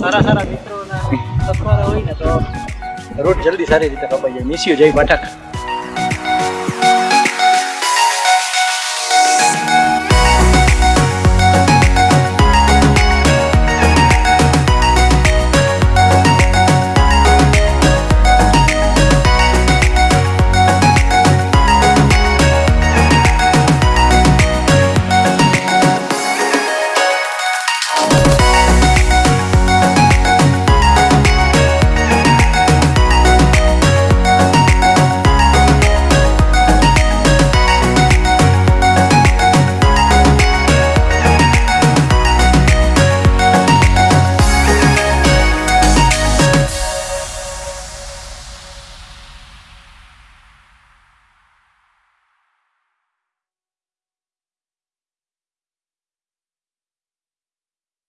સારા સારા મિત્રો સત્વારા હોય ને તો રોડ જલ્દી સારી રીતે કપાઈ જાય મિસ્યુ જય પાઠક.